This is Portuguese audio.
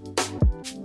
Música